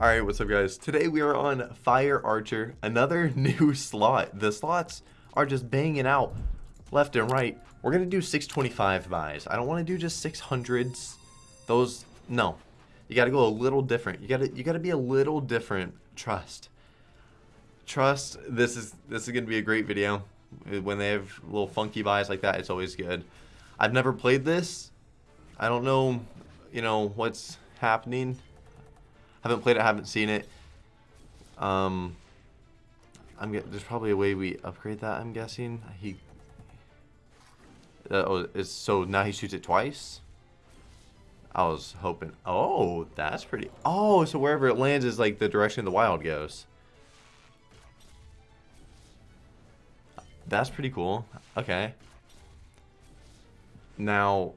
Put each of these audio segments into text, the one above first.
Alright, what's up guys? Today we are on Fire Archer, another new slot. The slots are just banging out left and right. We're to do 625 buys. I don't want to do just 600s. Those, no. You got to go a little different. You got to you got to be a little different. Trust. Trust. This is this is to be a great video. Uh, when they have little funky buys like that, it's always good. I've never played this. I don't know, you know, what's happening. Haven't played it, haven't seen it. Um, I'm there's probably a way we upgrade that. I'm guessing he. Uh, oh, is so now he shoots it twice. I was hoping. Oh, that's pretty. Oh, so wherever it lands is like the direction the wild goes. That's pretty cool. Okay. Now,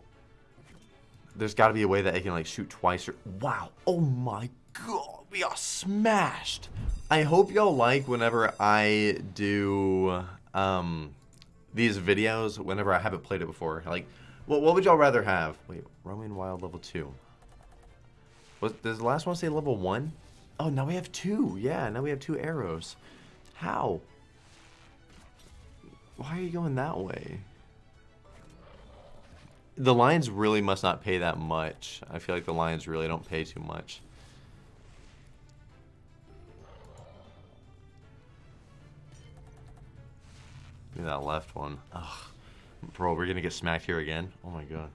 there's got to be a way that it can like shoot twice or wow. Oh my god, we are smashed. I hope y'all like whenever I do um these videos whenever I haven't played it before. Like what what would y'all rather have? Wait, Roaming Wild level 2. Was does the last one say level 1? Oh, now we have two. Yeah, now we have two arrows. How? Why are you going that way? The Lions really must not pay that much. I feel like the Lions really don't pay too much. That left one. Ugh. Bro, we're gonna get smacked here again. Oh my god.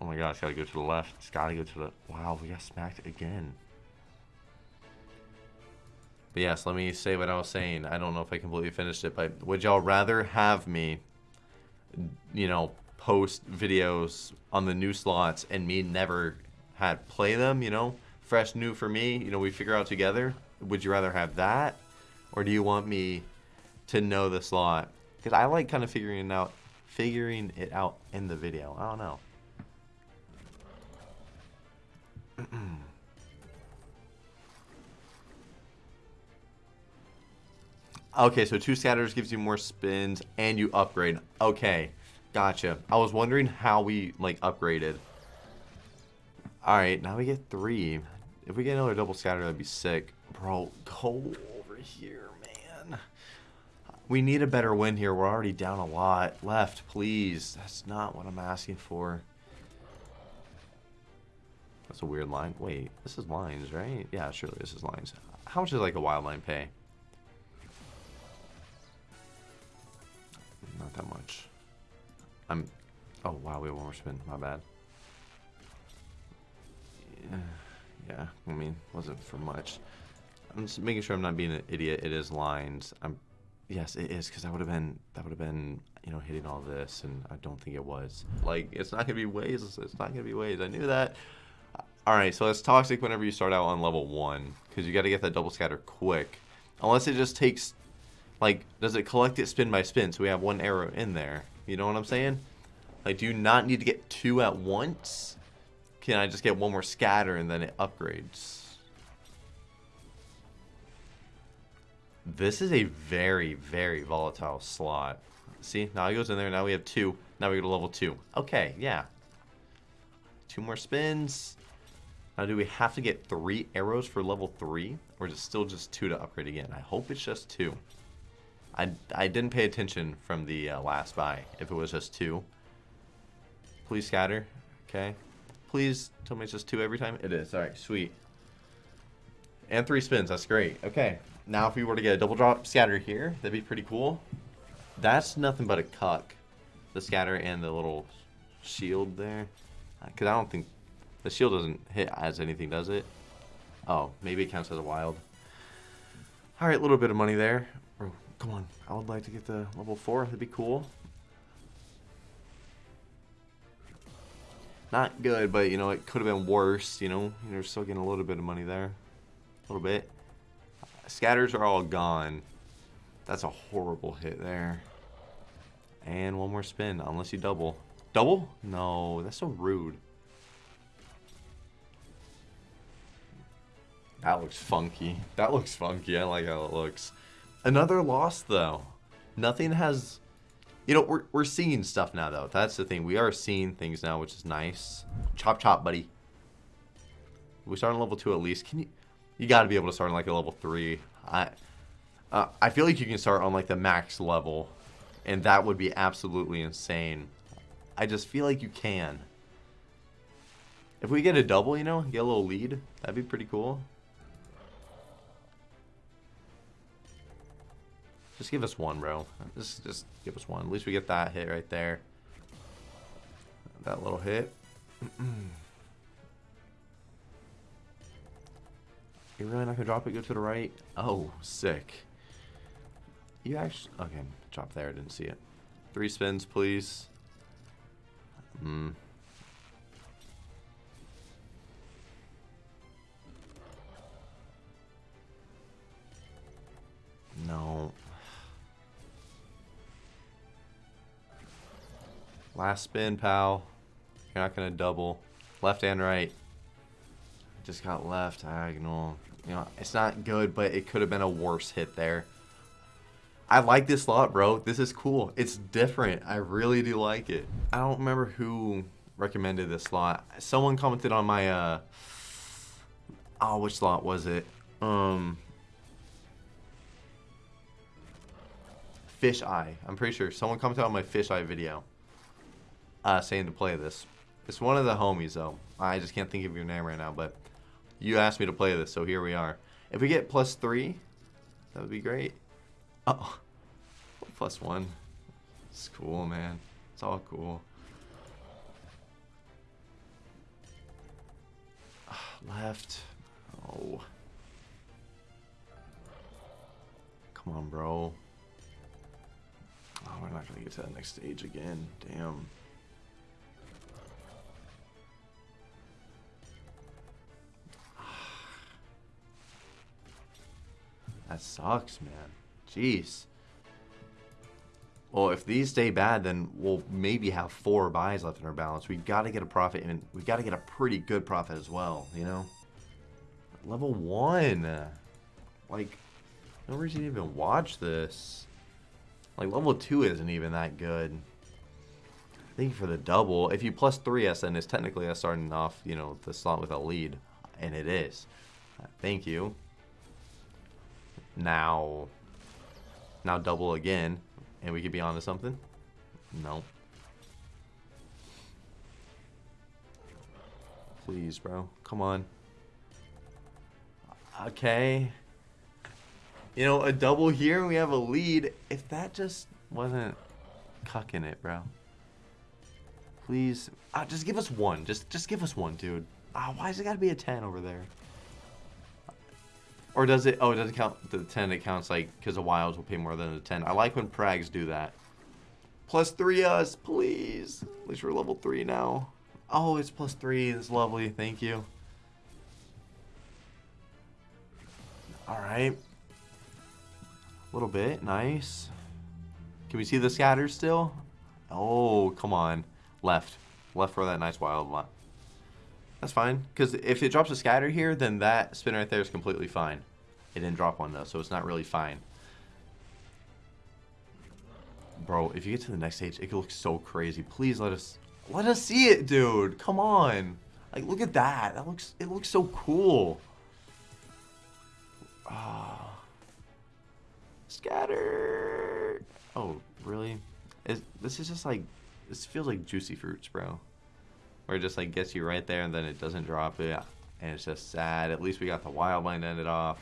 Oh my god, it's gotta go to the left. It's gotta go to the... Wow, we got smacked again. But yes, let me say what I was saying. I don't know if I completely finished it, but would y'all rather have me, you know, post videos on the new slots and me never had play them, you know? Fresh new for me, you know, we figure out together. Would you rather have that? Or do you want me to know this slot? Because I like kind of figuring it out, figuring it out in the video. I don't know. okay, so two scatters gives you more spins and you upgrade. Okay, gotcha. I was wondering how we like upgraded. Alright, now we get three. If we get another double scatter, that'd be sick. Bro, go over here. We need a better win here. We're already down a lot. Left, please. That's not what I'm asking for. That's a weird line. Wait, this is lines, right? Yeah, surely this is lines. How much does like a wild line pay? Not that much. I'm... Oh, wow, we have one more spin. My bad. Yeah, yeah I mean, wasn't for much. I'm just making sure I'm not being an idiot. It is lines. I'm Yes, it is because that would have been that would have been you know hitting all this, and I don't think it was. Like it's not gonna be ways. It's not gonna be ways. I knew that. All right, so it's toxic whenever you start out on level one because you got to get that double scatter quick. Unless it just takes, like, does it collect it spin by spin? So we have one arrow in there. You know what I'm saying? Like, do you not need to get two at once? Can I just get one more scatter and then it upgrades? This is a very, very volatile slot. See, now he goes in there. Now we have two. Now we go to level two. Okay, yeah. Two more spins. Now, do we have to get three arrows for level three? Or is it still just two to upgrade again? I hope it's just two. I, I didn't pay attention from the uh, last buy if it was just two. Please scatter. Okay. Please tell me it's just two every time. It is. All right, sweet. And three spins. That's great. Okay. Now, if we were to get a double drop scatter here, that'd be pretty cool. That's nothing but a cuck. The scatter and the little shield there. Uh, because I don't think... The shield doesn't hit as anything, does it? Oh, maybe it counts as a wild. Alright, a little bit of money there. Oh, come on. I would like to get the level 4. That'd be cool. Not good, but, you know, it could have been worse, you know. You're still getting a little bit of money there. A little bit. Scatters are all gone. That's a horrible hit there. And one more spin, unless you double. Double? No, that's so rude. That looks funky. That looks funky. I like how it looks. Another loss, though. Nothing has... You know, we're, we're seeing stuff now, though. That's the thing. We are seeing things now, which is nice. Chop, chop, buddy. We start on level two at least. Can you? You got to be able to start on like a level three. I, uh, I feel like you can start on like the max level, and that would be absolutely insane. I just feel like you can. If we get a double, you know, get a little lead, that'd be pretty cool. Just give us one, bro. Just, just give us one. At least we get that hit right there. That little hit. You're really not gonna drop it? Go to the right? Oh, sick. You actually... Okay, drop there. I Didn't see it. Three spins, please. Hmm. No. Last spin, pal. You're not going to double. Left and right. Just got left diagonal. You know, it's not good, but it could have been a worse hit there. I like this slot, bro. This is cool. It's different. I really do like it. I don't remember who recommended this slot. Someone commented on my, uh... Oh, which slot was it? Um... Fish Eye. I'm pretty sure. Someone commented on my Fish Eye video uh, saying to play this. It's one of the homies, though. I just can't think of your name right now, but you asked me to play this, so here we are. If we get plus three, that would be great. Oh, plus one. It's cool, man. It's all cool. Left. Oh. Come on, bro. Oh, we're not going to get to that next stage again. Damn. That sucks, man. Jeez. Well, if these stay bad, then we'll maybe have four buys left in our balance. We've got to get a profit, and we've got to get a pretty good profit as well, you know? Level 1. Like, no reason to even watch this. Like, level 2 isn't even that good. Thank you for the double. If you plus 3S, then it's technically starting off, you know, the slot with a lead. And it is. Thank you. Now, now double again, and we could be onto something. No. Please, bro. Come on. Okay. You know, a double here, we have a lead. If that just wasn't cucking it, bro. Please. Ah, just give us one. Just just give us one, dude. Ah, why does it got to be a 10 over there? Or does it? Oh, it doesn't count the 10. It counts like because the wilds will pay more than the 10. I like when prags do that. Plus three us, please. At least we're level three now. Oh, it's plus three. It's lovely. Thank you. All right. A little bit. Nice. Can we see the scatter still? Oh, come on. Left. Left for that nice wild lot. That's fine, because if it drops a scatter here, then that spin right there is completely fine. It didn't drop one though, so it's not really fine. Bro, if you get to the next stage, it looks so crazy. Please let us let us see it, dude. Come on. Like look at that. That looks it looks so cool. Ah. Scatter. Oh, really? Is this is just like this feels like juicy fruits, bro. Where it just like gets you right there and then it doesn't drop it. And it's just sad. At least we got the wild line ended off.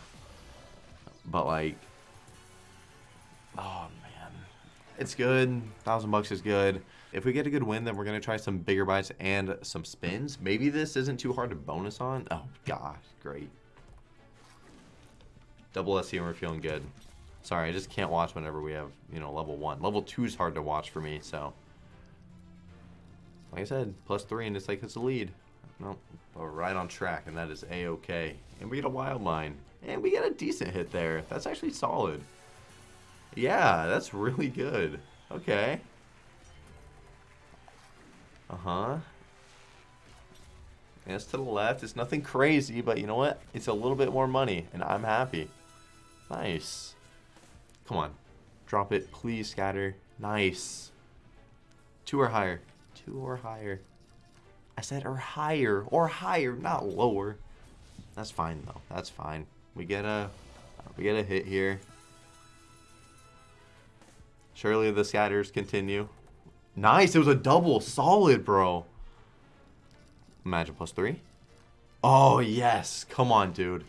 But like, oh man, it's good. Thousand bucks is good. If we get a good win, then we're gonna try some bigger bites and some spins. Maybe this isn't too hard to bonus on. Oh gosh, great. Double SC and we're feeling good. Sorry, I just can't watch whenever we have, you know, level one. Level two is hard to watch for me, so like I said, plus three, and it's like it's a lead. No, we're right on track, and that is a-okay. And we get a wild line, and we get a decent hit there. That's actually solid. Yeah, that's really good. Okay. Uh-huh. And it's to the left. It's nothing crazy, but you know what? It's a little bit more money, and I'm happy. Nice. Come on. Drop it, please, scatter. Nice. Two or higher. Two or higher. I said or higher. Or higher, not lower. That's fine though. That's fine. We get a we get a hit here. Surely the scatters continue. Nice. It was a double. Solid, bro. Imagine plus three. Oh, yes. Come on, dude.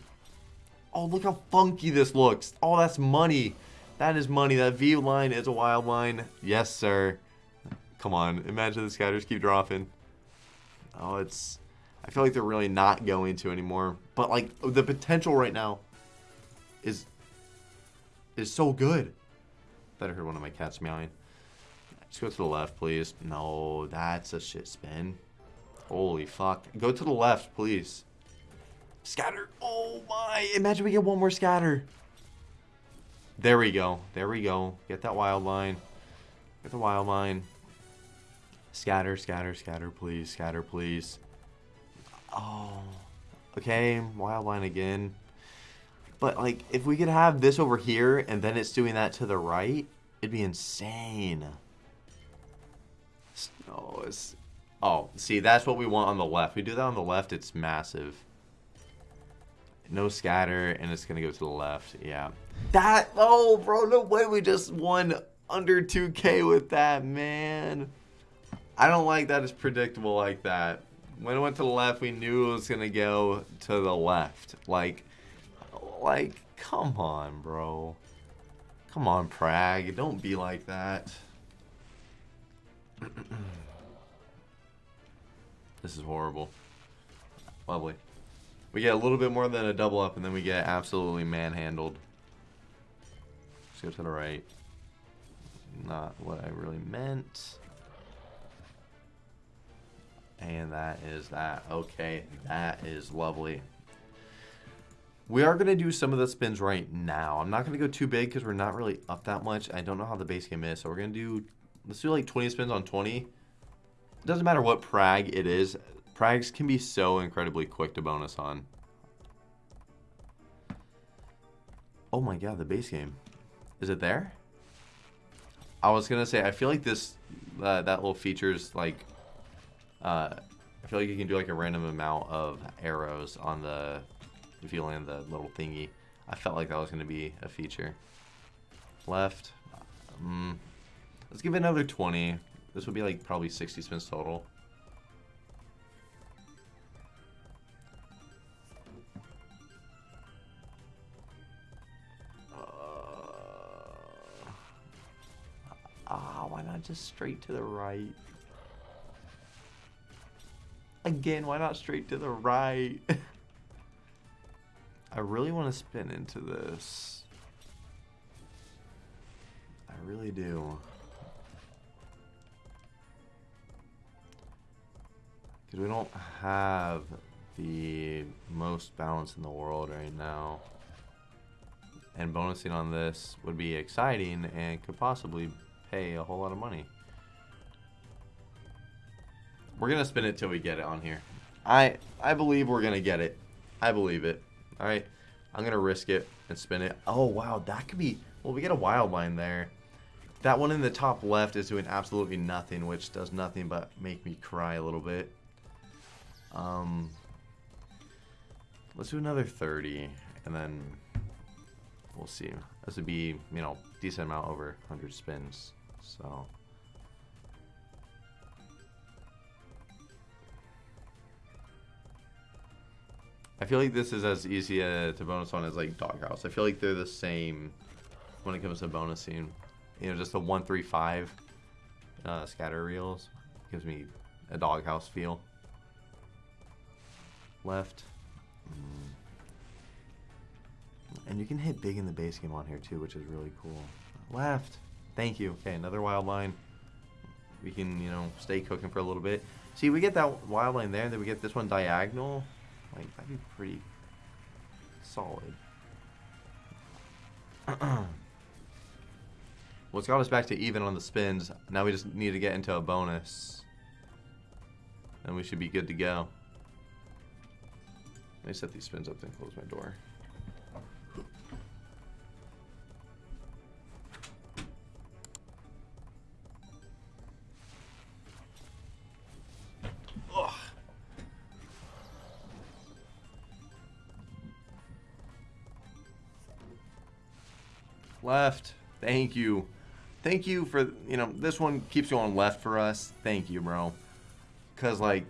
Oh, look how funky this looks. Oh, that's money. That is money. That V line is a wild line. Yes, sir. Come on. Imagine the scatters keep dropping. Oh, it's... I feel like they're really not going to anymore. But, like, the potential right now is... is so good. I heard one of my cats meowing. Just go to the left, please. No, that's a shit spin. Holy fuck. Go to the left, please. Scatter. Oh my. Imagine we get one more scatter. There we go. There we go. Get that wild line. Get the wild line. Scatter, scatter, scatter, please. Scatter, please. Oh. Okay, wild line again. But, like, if we could have this over here and then it's doing that to the right, it'd be insane. Oh, it's Oh, see, that's what we want on the left. We do that on the left, it's massive. No scatter, and it's going to go to the left. Yeah. That, oh, bro, no way we just won under 2K with that, man. I don't like that it's predictable like that. When it went to the left, we knew it was going to go to the left. Like, like, come on, bro. Come on, Prag. Don't be like that. This is horrible. Lovely. We get a little bit more than a double up, and then we get absolutely manhandled. Let's go to the right. Not what I really meant. And that is that. Okay, that is lovely. We are going to do some of the spins right now. I'm not going to go too big because we're not really up that much. I don't know how the base game is. So we're going to do, let's do like 20 spins on 20 It doesn't matter what prag it is. Prags can be so incredibly quick to bonus on. Oh my god, the base game. Is it there? I was gonna say, I feel like this, uh, that little feature's like, uh, I feel like you can do like a random amount of arrows on the, if you land the little thingy. I felt like that was gonna be a feature. Left. Um, let's give it another 20. This would be like probably 60 spins total. Uh, ah, why not just straight to the right? Again, why not straight to the right? I really want to spin into this. I really do. Because we don't have the most balance in the world right now. And bonusing on this would be exciting and could possibly pay a whole lot of money. We're going to spin it till we get it on here. I I believe we're going to get it. I believe it. All right. I'm going to risk it and spin it. Oh, wow. That could be... Well, we get a wild line there. That one in the top left is doing absolutely nothing, which does nothing but make me cry a little bit. Um, let's do another 30, and then we'll see. This would be, you know, decent amount over 100 spins, so... I feel like this is as easy uh, to bonus on as like Doghouse. I feel like they're the same when it comes to bonusing. You know, just a 135 uh, scatter reels gives me a Doghouse feel left. Mm. And you can hit big in the base game on here too, which is really cool. Left. Thank you. Okay, another wild line. We can, you know, stay cooking for a little bit. See, we get that wild line there, then we get this one diagonal. Like, that'd be pretty solid. well, it's got us back to even on the spins. Now we just need to get into a bonus. And we should be good to go. Let me set these spins up and close my door. Left. Thank you. Thank you for, you know, this one keeps going left for us. Thank you, bro. Because, like,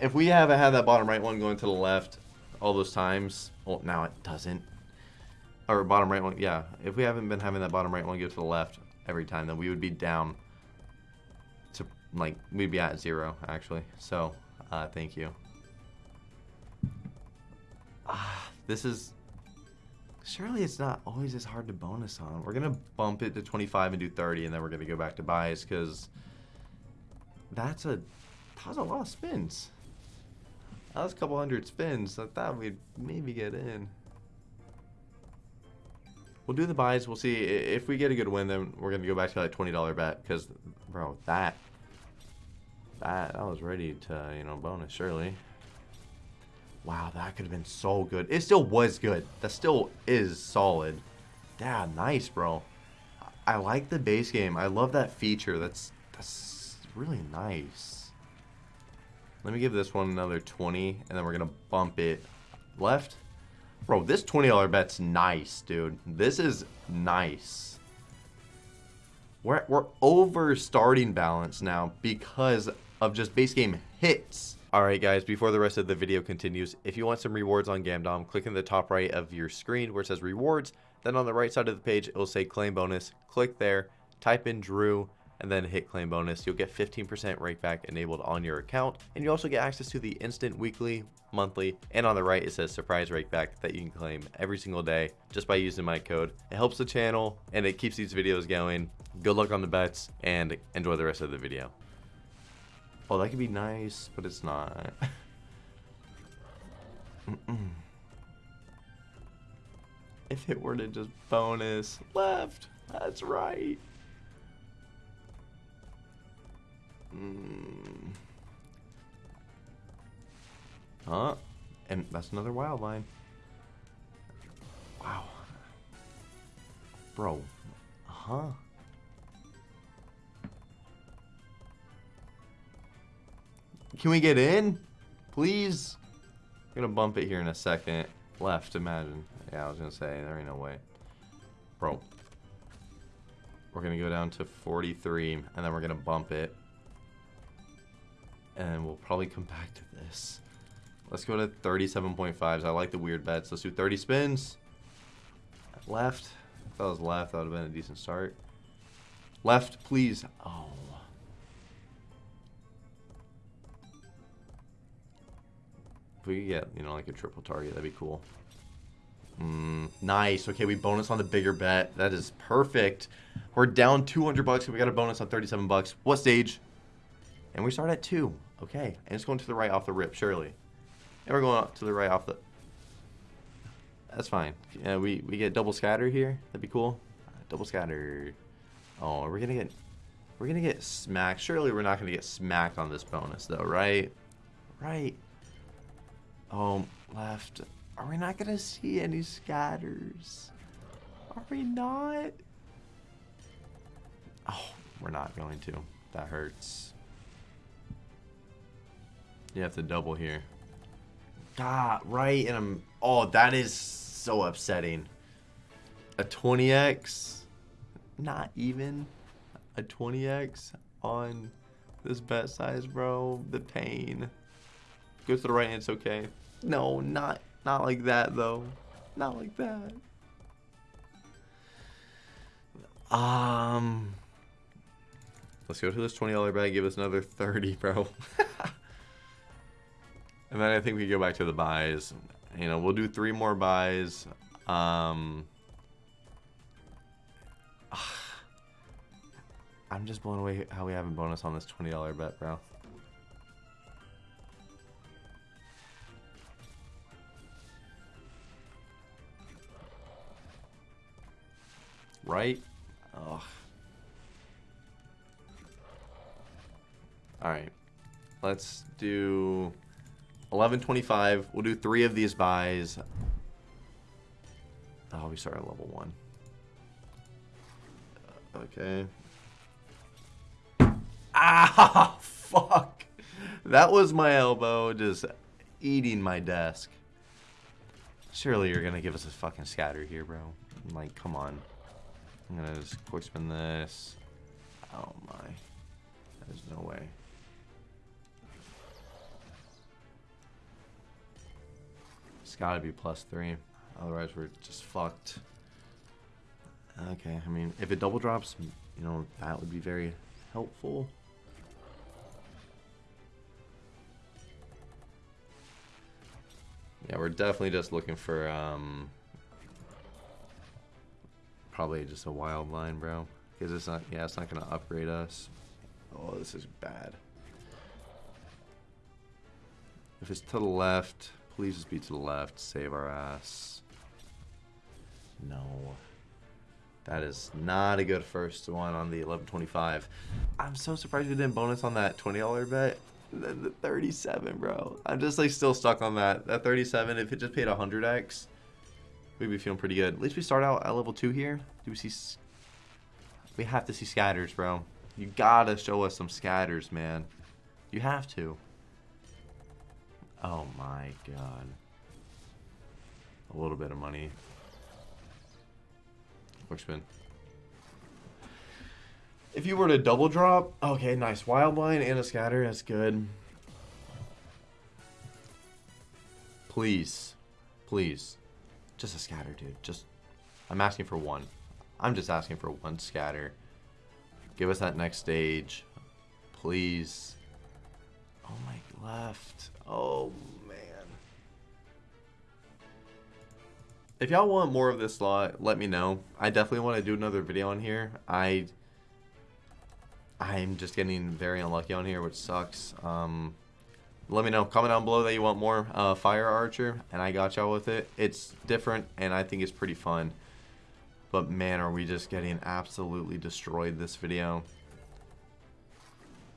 if we haven't had that bottom right one going to the left all those times, well, now it doesn't. Or bottom right one, yeah. If we haven't been having that bottom right one go to the left every time, then we would be down to, like, we'd be at zero, actually. So, uh, thank you. Ah, this is Surely it's not always as hard to bonus on. We're going to bump it to 25 and do 30, and then we're going to go back to buys, because that's a, that was a lot of spins. That was a couple hundred spins. I thought we'd maybe get in. We'll do the buys. We'll see. If we get a good win, then we're going to go back to that $20 bet, because, bro, that, that, I was ready to, you know, bonus, surely. Wow, that could have been so good. It still was good. That still is solid. Yeah, nice, bro. I like the base game. I love that feature. That's that's really nice. Let me give this one another 20, and then we're going to bump it left. Bro, this $20 bet's nice, dude. This is nice. We're, we're over starting balance now because of just base game hits. Alright guys, before the rest of the video continues, if you want some rewards on Gamdom, click in the top right of your screen where it says rewards, then on the right side of the page it will say claim bonus, click there, type in Drew, and then hit claim bonus. You'll get 15% rakeback enabled on your account, and you also get access to the instant weekly, monthly, and on the right it says surprise rakeback that you can claim every single day just by using my code. It helps the channel and it keeps these videos going. Good luck on the bets and enjoy the rest of the video. Oh, that could be nice, but it's not. mm -mm. If it were to just bonus left, that's right. Mm. Huh? And that's another wild line. Wow. Bro. Huh? Can we get in? Please? I'm gonna bump it here in a second. Left, imagine. Yeah, I was gonna say, there ain't no way. Bro. We're gonna go down to 43, and then we're gonna bump it. And we'll probably come back to this. Let's go to 37.5s. I like the weird bets. Let's do 30 spins. Left. If that was left, that would have been a decent start. Left, please. Oh. If we could get, you know, like a triple target, that'd be cool. Mm, nice. Okay, we bonus on the bigger bet. That is perfect. We're down 200 bucks we got a bonus on 37 bucks. What stage? And we start at 2. Okay. And it's going to the right off the rip, surely. And we're going up to the right off the... That's fine. Yeah, we, we get double scatter here. That'd be cool. Double scatter. Oh, we're going to get... We're going to get smacked. Surely we're not going to get smacked on this bonus, though, right? Right. Oh, left. Are we not to see any scatters? Are we not? Oh, we're not going to. That hurts. You have to double here. God, right? And I'm... Oh, that is so upsetting. A 20x? Not even a 20x on this bet size, bro. The pain. Go to the right, it's okay. No, not not like that though. Not like that. Um Let's go to this $20 bag, give us another 30, bro. and then I think we go back to the buys. You know, we'll do three more buys. Um I'm just blown away how we haven't bonus on this $20 bet, bro. Right? Ugh. Alright. Let's do 1125. We'll do three of these buys. Oh, we start at level one. Okay. Ah, fuck. That was my elbow just eating my desk. Surely you're going to give us a fucking scatter here, bro. Like, come on. I'm gonna just quick spin this. Oh my. There's no way. It's gotta be plus three. Otherwise we're just fucked. Okay, I mean, if it double drops, you know, that would be very helpful. Yeah, we're definitely just looking for, um, probably just a wild line, bro. Because it's not, yeah, it's not going to upgrade us. Oh, this is bad. If it's to the left, please just be to the left. Save our ass. No. That is not a good first one on the 1125. I'm so surprised we didn't bonus on that $20 bet. The, the 37, bro. I'm just like still stuck on that. That 37, if it just paid 100x, we'd be feeling pretty good. At least we start out at level 2 here. Do we see... We have to see scatters, bro. You gotta show us some scatters, man. You have to. Oh my god. A little bit of money. Quick spin. If you were to double drop, okay, nice. Wild line and a scatter, that's good. Please. Please. Just a scatter, dude. Just, I'm asking for one. I'm just asking for one scatter. Give us that next stage. Please. Oh my left. Oh man. If y'all want more of this slot, let me know. I definitely want to do another video on here. I I'm just getting very unlucky on here, which sucks. Um, let me know. Comment down below that you want more uh, Fire Archer, and I got y'all with it. It's different, and I think it's pretty fun. But man, are we just getting absolutely destroyed this video.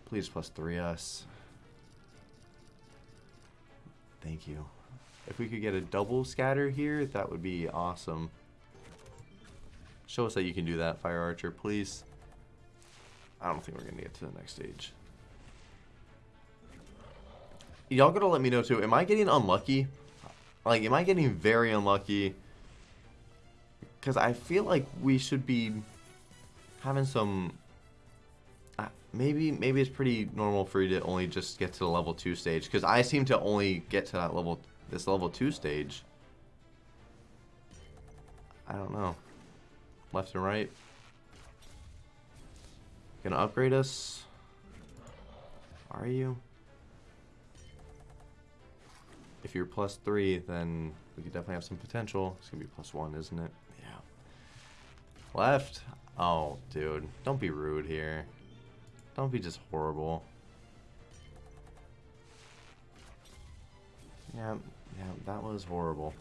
Please plus 3 us. Thank you. If we could get a double scatter here, that would be awesome. Show us that you can do that, Fire Archer, please. I don't think we're going to get to the next stage. Y'all gotta let me know too. Am I getting unlucky? Like, am I getting very unlucky? Because I feel like we should be having some... Uh, maybe maybe it's pretty normal for you to only just get to the level 2 stage. Because I seem to only get to that level, this level 2 stage. I don't know. Left and right. Gonna upgrade us? Are you? If you're plus three, then we could definitely have some potential. It's gonna be plus one, isn't it? Yeah. Left? Oh, dude. Don't be rude here. Don't be just horrible. Yeah, yeah, that was horrible.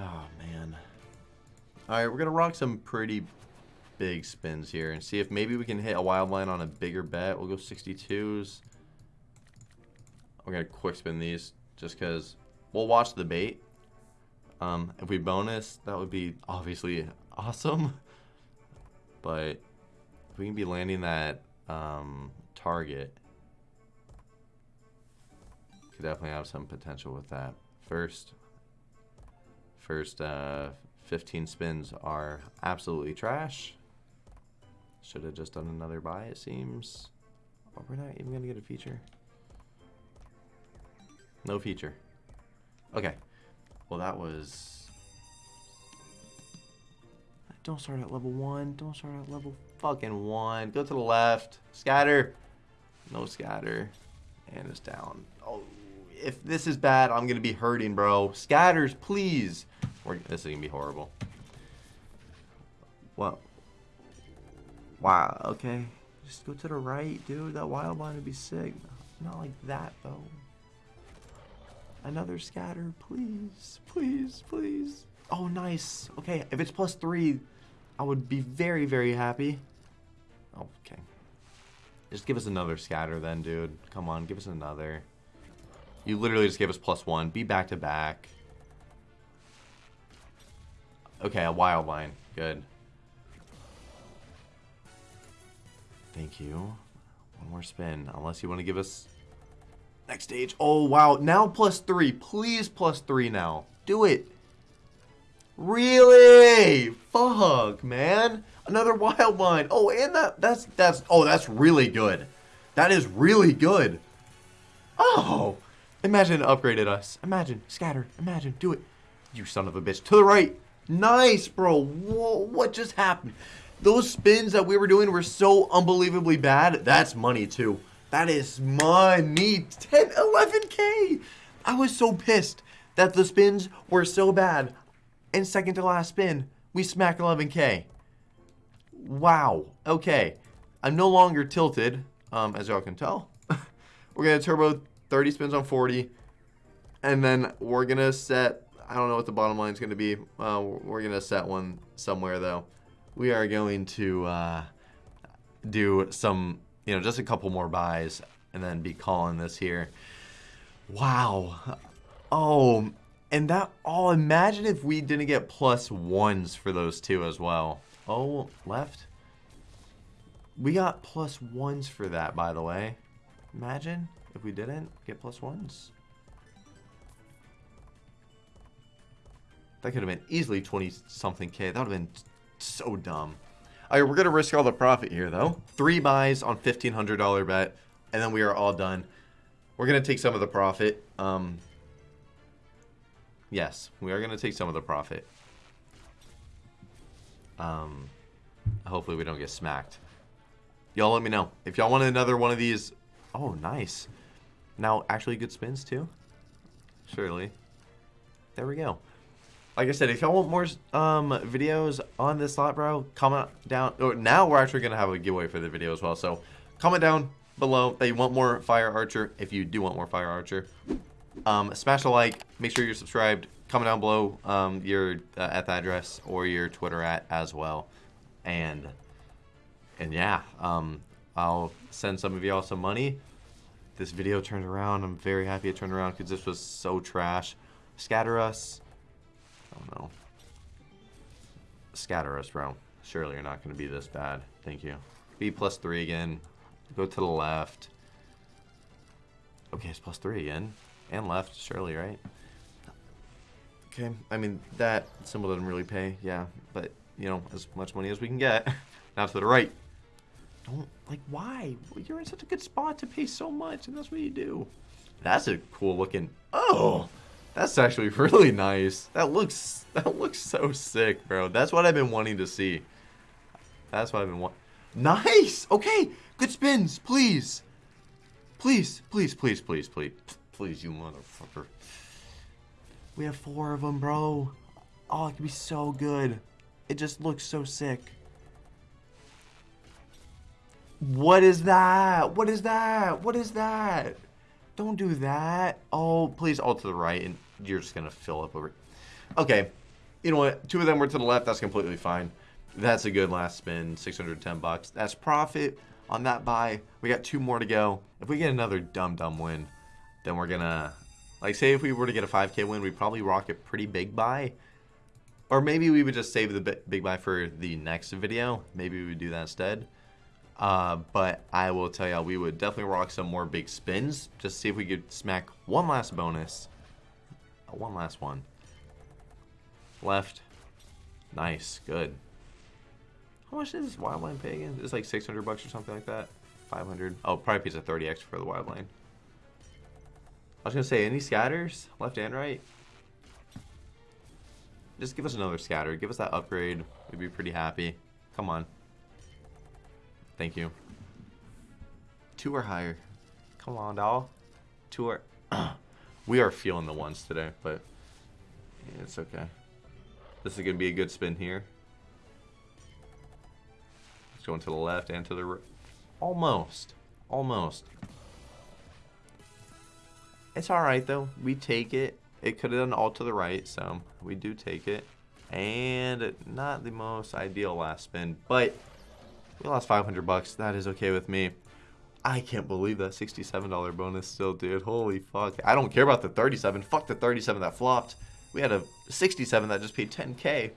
Oh, man. Alright, we're gonna rock some pretty big spins here and see if maybe we can hit a wild line on a bigger bet. We'll go 62s. We're to quick spin these just because we'll watch the bait. Um, if we bonus, that would be obviously awesome. But if we can be landing that um, target, could definitely have some potential with that. First, first uh, 15 spins are absolutely trash. Should have just done another buy, it seems. Oh, we're not even going to get a feature. No feature. Okay. Well, that was... Don't start at level 1. Don't start at level fucking 1. Go to the left. Scatter. No scatter. And it's down. Oh, if this is bad, I'm going to be hurting, bro. Scatters, please. We're, this is going to be horrible. Well, Wow, okay. Just go to the right, dude. That wild line would be sick. Not like that, though. Another scatter, please. Please, please. Oh, nice. Okay, if it's plus three, I would be very, very happy. Okay. Just give us another scatter then, dude. Come on, give us another. You literally just gave us plus one. Be back to back. Okay, a wild line. Good. Thank you. One more spin, unless you want to give us next stage. Oh, wow. Now plus three. Please plus three now. Do it. Really? Fuck, man. Another wild line. Oh, and that that's that's oh, that's really good. That is really good. Oh. Imagine it upgraded us. Imagine. Scatter. Imagine. Do it. You son of a bitch. To the right. Nice, bro. Whoa, what just happened? Those spins that we were doing were so unbelievably bad. That's money, too. That is money. 10, 11K. I was so pissed that the spins were so bad. And second to last spin, we smack 11K. Wow. Okay. I'm no longer tilted, um, as y'all can tell. we're going to turbo 30 spins on 40. And then we're going to set, I don't know what the bottom line is going to be. Uh, we're going to set one somewhere, though. We are going to uh, do some, you know, just a couple more buys and then be calling this here. Wow. Oh, and that, oh, imagine if we didn't get plus ones for those two as well. Oh, left. We got plus ones for that, by the way. Imagine if we didn't get plus ones. That could have been easily 20 something K. That would have been so dumb. All right, we're going to risk all the profit here, though. Three buys on $1,500 bet, and then we are all done. We're going to take some of the profit. Um, yes, we are going to take some of the profit. Um, hopefully we don't get smacked. Y'all let me know. If y'all want another one of these... Oh, nice. Now, actually good spins, too? Surely. There we go. Like I said, if y'all want more um, videos on this slot, bro, comment down. Oh, now we're actually going to have a giveaway for the video as well. So, comment down below that you want more Fire Archer, if you do want more Fire Archer. Um, smash a like. Make sure you're subscribed. Comment down below um, your uh, at the address or your Twitter at as well. And and yeah, um, I'll send some of y'all some money. This video turned around. I'm very happy it turned around because this was so trash. Scatter us. Don't know. Scatter us, bro. Surely you're not going to be this bad. Thank you. B plus three again. Go to the left. Okay, it's plus three again. And left, surely, right? Okay, I mean, that symbol doesn't really pay, yeah. But, you know, as much money as we can get. now to the right. Don't, like, why? You're in such a good spot to pay so much, and that's what you do. That's a cool looking... Oh! That's actually really nice. That looks, that looks so sick, bro. That's what I've been wanting to see. That's what I've been wanting. Nice! Okay, good spins, please. Please, please, please, please, please. Please, you motherfucker. We have four of them, bro. Oh, it could be so good. It just looks so sick. What is that? What is that? What is that? Don't do that. Oh, please, all to the right, and you're just going to fill up over. Okay. You know what? Two of them were to the left. That's completely fine. That's a good last spin. 610 bucks. That's profit on that buy. We got two more to go. If we get another dumb, dumb win, then we're going to... Like, say if we were to get a 5k win, we'd probably rock a pretty big buy. Or maybe we would just save the big buy for the next video. Maybe we would do that instead. Uh, but I will tell y'all, we would definitely rock some more big spins. Just see if we could smack one last bonus. Uh, one last one. Left. Nice. Good. How much is this wildline pay again? It's like 600 bucks or something like that. 500. Oh, probably pays a 30 extra for the wildline. I was going to say, any scatters? Left and right? Just give us another scatter. Give us that upgrade. We'd be pretty happy. Come on. Thank you. Two or higher. Come on, doll. Two or... we are feeling the ones today, but it's okay. This is going to be a good spin here. It's going to the left and to the right. Almost. Almost. It's alright, though. We take it. It could have done all to the right, so we do take it. And not the most ideal last spin, but we lost 500 bucks. That is okay with me. I can't believe that $67 bonus still, dude. Holy fuck. I don't care about the 37. Fuck the 37 that flopped. We had a 67 that just paid 10k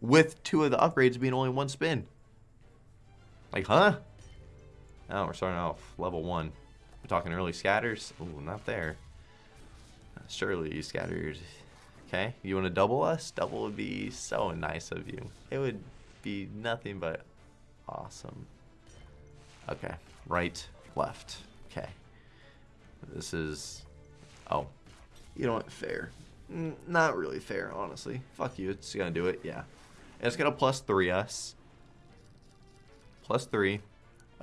with two of the upgrades being only one spin. Like, huh? Oh, we're starting off level one. We're talking early scatters. Ooh, not there. Uh, surely you scattered. Okay, you want to double us? Double would be so nice of you. It would be nothing but awesome. Okay, right, left. Okay. This is... Oh. You know what? Fair. Not really fair, honestly. Fuck you. It's to do it. Yeah. And it's to plus 3 us. Plus 3.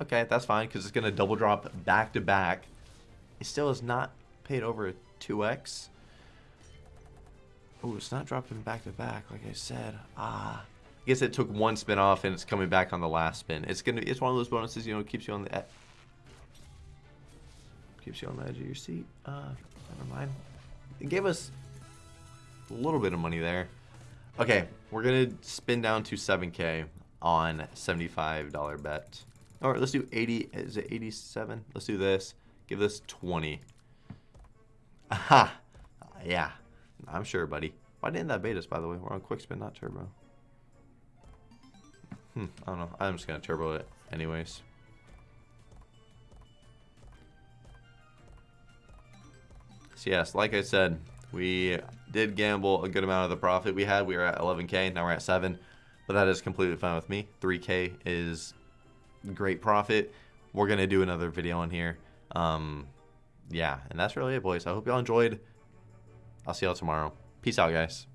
Okay, that's fine, because it's to double drop back to back. It still is not paid over 2x. Oh, it's not dropping back to back, like I said. Ah. I guess it took one spin off and it's coming back on the last spin. It's gonna it's one of those bonuses, you know, keeps you on the keeps you on the edge of your seat. Uh never mind. It gave us a little bit of money there. Okay, we're gonna spin down to 7k on $75 bet. Alright, let's do 80 is it 87? Let's do this. Give this 20. Aha! Yeah. I'm sure, buddy. Why didn't that bait us, by the way? We're on quick spin, not turbo. Hmm, I don't know. I'm just going to turbo it anyways. So yes, like I said, we did gamble a good amount of the profit we had. We were at 11k, now we're at 7. But that is completely fine with me. 3k is great profit. We're going to do another video on here. Um, yeah, and that's really it, boys. I hope y'all enjoyed. I'll see y'all tomorrow. Peace out, guys.